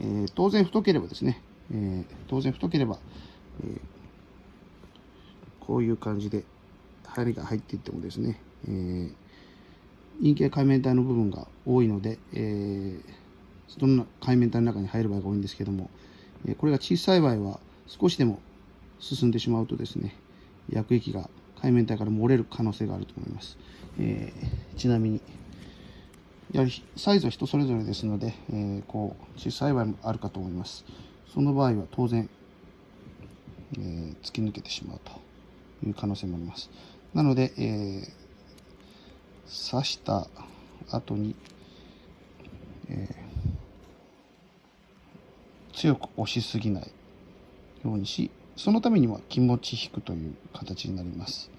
えー、当然太ければですね、えー、当然太ければ、えー、こういう感じで針が入っていってもですね、えー、陰茎海綿体の部分が多いので、えー、その海綿体の中に入る場合が多いんですけども、えー、これが小さい場合は少しでも進んでしまうとですね薬液が海綿体から漏れる可能性があると思います、えー、ちなみにやはりサイズは人それぞれですので、えー、こう小さい場合もあるかと思いますその場合は当然、えー、突き抜けてしまうという可能性もありますなので、えー、刺した後に、えー、強く押しすぎないようにしそのためには気持ち引くという形になります。